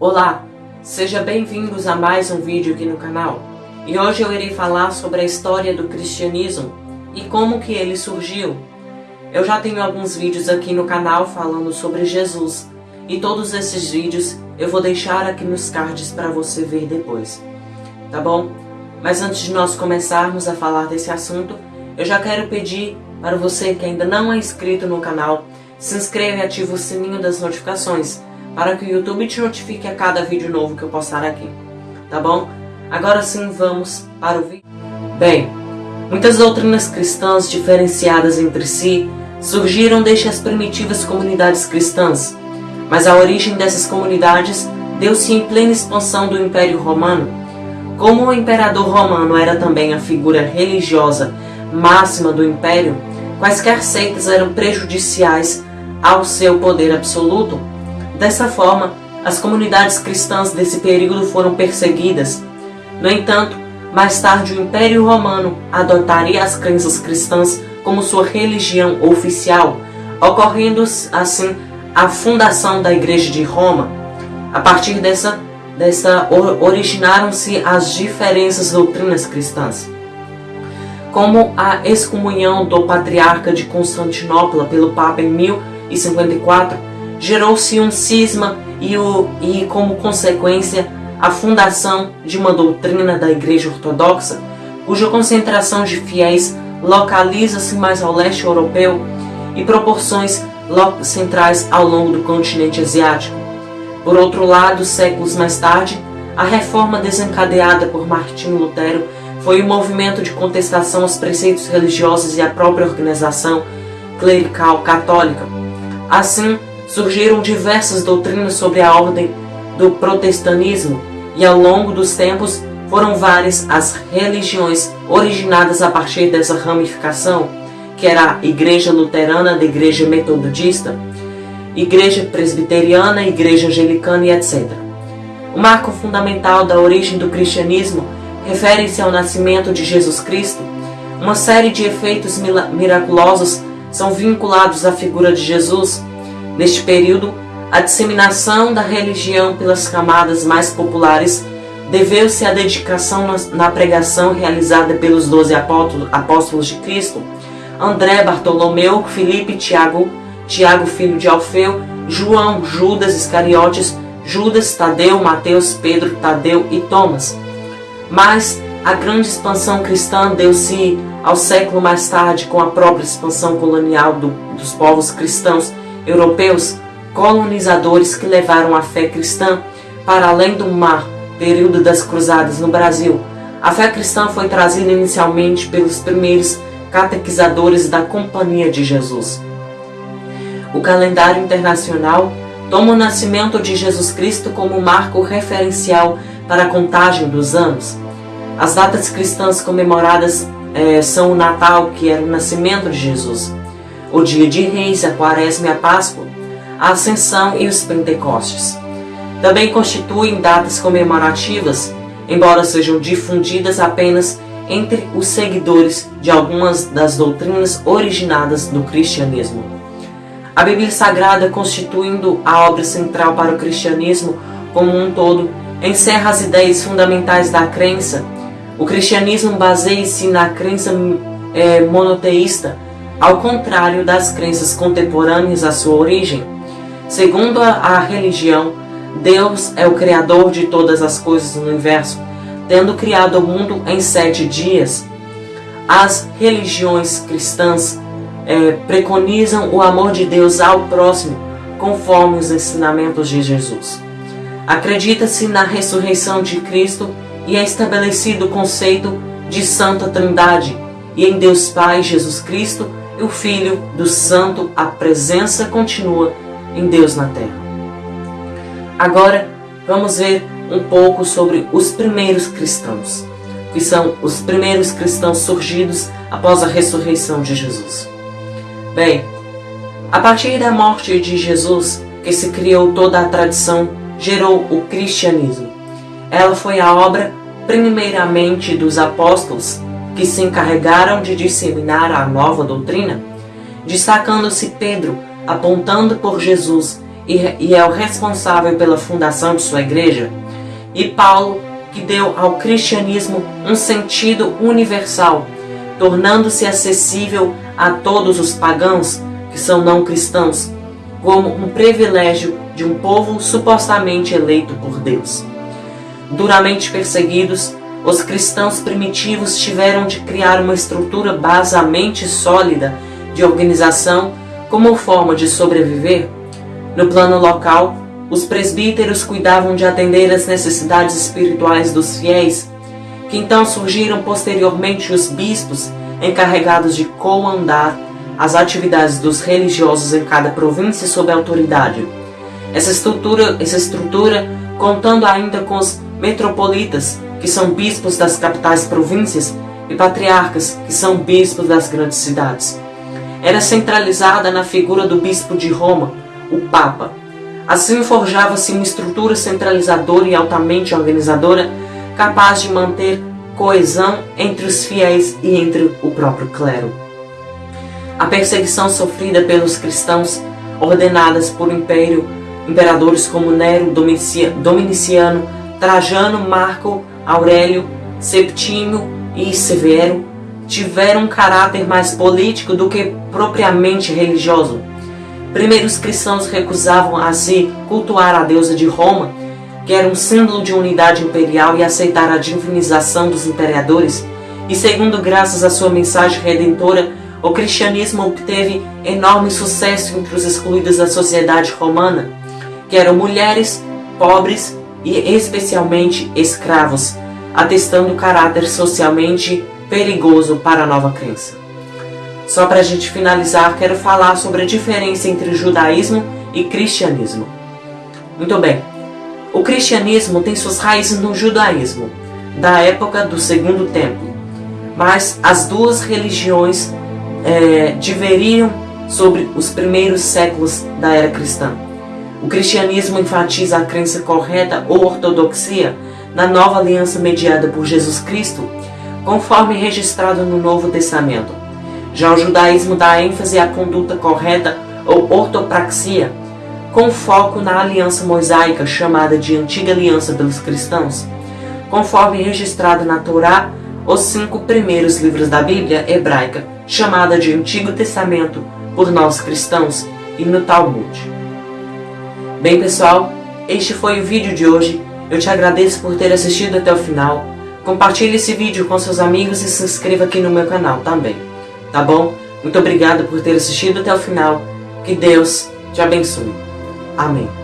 Olá, sejam bem-vindos a mais um vídeo aqui no canal. E hoje eu irei falar sobre a história do cristianismo e como que ele surgiu. Eu já tenho alguns vídeos aqui no canal falando sobre Jesus e todos esses vídeos eu vou deixar aqui nos cards para você ver depois, tá bom? Mas antes de nós começarmos a falar desse assunto, eu já quero pedir para você que ainda não é inscrito no canal, se inscreva e ative o sininho das notificações para que o YouTube te notifique a cada vídeo novo que eu postar aqui, tá bom? Agora sim, vamos para o vídeo. Bem, muitas doutrinas cristãs diferenciadas entre si surgiram desde as primitivas comunidades cristãs, mas a origem dessas comunidades deu-se em plena expansão do Império Romano. Como o imperador romano era também a figura religiosa máxima do império, quaisquer seitas eram prejudiciais ao seu poder absoluto. Dessa forma, as comunidades cristãs desse período foram perseguidas. No entanto, mais tarde o Império Romano adotaria as crenças cristãs como sua religião oficial, ocorrendo assim a fundação da Igreja de Roma. A partir dessa, dessa originaram-se as diferentes doutrinas cristãs como a excomunhão do patriarca de Constantinopla pelo Papa em 1054, gerou-se um cisma e, o, e, como consequência, a fundação de uma doutrina da Igreja Ortodoxa, cuja concentração de fiéis localiza-se mais ao leste europeu e proporções centrais ao longo do continente asiático. Por outro lado, séculos mais tarde, a reforma desencadeada por Martinho Lutero foi um movimento de contestação aos preceitos religiosos e à própria organização clerical católica. Assim, surgiram diversas doutrinas sobre a ordem do protestantismo e ao longo dos tempos foram várias as religiões originadas a partir dessa ramificação, que era a Igreja Luterana, da Igreja Metodista, Igreja Presbiteriana, Igreja Anglicana e etc. O marco fundamental da origem do cristianismo referem-se ao nascimento de Jesus Cristo, uma série de efeitos miraculosos são vinculados à figura de Jesus. Neste período, a disseminação da religião pelas camadas mais populares deveu-se à dedicação na pregação realizada pelos doze apóstolos de Cristo, André, Bartolomeu, Filipe, Tiago, Tiago filho de Alfeu, João, Judas Iscariotes, Judas, Tadeu, Mateus, Pedro, Tadeu e Thomas. Mas a grande expansão cristã deu-se ao século mais tarde com a própria expansão colonial do, dos povos cristãos europeus, colonizadores que levaram a fé cristã para além do mar, período das cruzadas no Brasil. A fé cristã foi trazida inicialmente pelos primeiros catequizadores da Companhia de Jesus. O calendário internacional toma o nascimento de Jesus Cristo como marco referencial para a contagem dos anos. As datas cristãs comemoradas é, são o Natal, que era o nascimento de Jesus, o dia de Reis, a Quaresma e a Páscoa, a Ascensão e os Pentecostes. Também constituem datas comemorativas, embora sejam difundidas apenas entre os seguidores de algumas das doutrinas originadas do cristianismo. A Bíblia Sagrada, constituindo a obra central para o cristianismo como um todo, encerra as ideias fundamentais da crença. O cristianismo baseia-se na crença é, monoteísta, ao contrário das crenças contemporâneas à sua origem. Segundo a, a religião, Deus é o Criador de todas as coisas no universo, tendo criado o mundo em sete dias. As religiões cristãs é, preconizam o amor de Deus ao próximo, conforme os ensinamentos de Jesus. Acredita-se na ressurreição de Cristo e é estabelecido o conceito de Santa Trindade, e em Deus Pai, Jesus Cristo e o Filho do Santo, a presença continua em Deus na terra. Agora, vamos ver um pouco sobre os primeiros cristãos, que são os primeiros cristãos surgidos após a ressurreição de Jesus. Bem, a partir da morte de Jesus, que se criou toda a tradição gerou o cristianismo. Ela foi a obra, primeiramente, dos apóstolos, que se encarregaram de disseminar a nova doutrina, destacando-se Pedro, apontando por Jesus, e é o responsável pela fundação de sua igreja, e Paulo, que deu ao cristianismo um sentido universal, tornando-se acessível a todos os pagãos que são não cristãos, como um privilégio de um povo supostamente eleito por Deus. Duramente perseguidos, os cristãos primitivos tiveram de criar uma estrutura basamente sólida de organização como forma de sobreviver. No plano local, os presbíteros cuidavam de atender às necessidades espirituais dos fiéis, que então surgiram posteriormente os bispos encarregados de comandar as atividades dos religiosos em cada província sob autoridade. Essa estrutura, essa estrutura contando ainda com os metropolitas, que são bispos das capitais províncias, e patriarcas, que são bispos das grandes cidades. Era centralizada na figura do bispo de Roma, o Papa. Assim forjava-se uma estrutura centralizadora e altamente organizadora, capaz de manter coesão entre os fiéis e entre o próprio clero. A perseguição sofrida pelos cristãos, ordenadas por império, imperadores como Nero, Dominiciano, Trajano, Marco, Aurélio, Septímio e Severo, tiveram um caráter mais político do que propriamente religioso. Primeiro, os cristãos recusavam a se cultuar a deusa de Roma, que era um símbolo de unidade imperial, e aceitar a divinização dos imperadores. E segundo, graças à sua mensagem redentora, o cristianismo obteve enorme sucesso entre os excluídos da sociedade romana, que eram mulheres, pobres e especialmente escravos, atestando o caráter socialmente perigoso para a nova crença. Só para a gente finalizar, quero falar sobre a diferença entre judaísmo e cristianismo. Muito bem, o cristianismo tem suas raízes no judaísmo, da época do Segundo Templo, mas as duas religiões é, diveriam sobre os primeiros séculos da era cristã. O cristianismo enfatiza a crença correta ou ortodoxia na nova aliança mediada por Jesus Cristo, conforme registrado no Novo Testamento. Já o judaísmo dá ênfase à conduta correta ou ortopraxia, com foco na aliança mosaica chamada de Antiga Aliança pelos cristãos, conforme registrado na Torá, os cinco primeiros livros da Bíblia hebraica, chamada de Antigo Testamento por nós cristãos, e no Talmud. Bem pessoal, este foi o vídeo de hoje. Eu te agradeço por ter assistido até o final. Compartilhe esse vídeo com seus amigos e se inscreva aqui no meu canal também. Tá bom? Muito obrigado por ter assistido até o final. Que Deus te abençoe. Amém.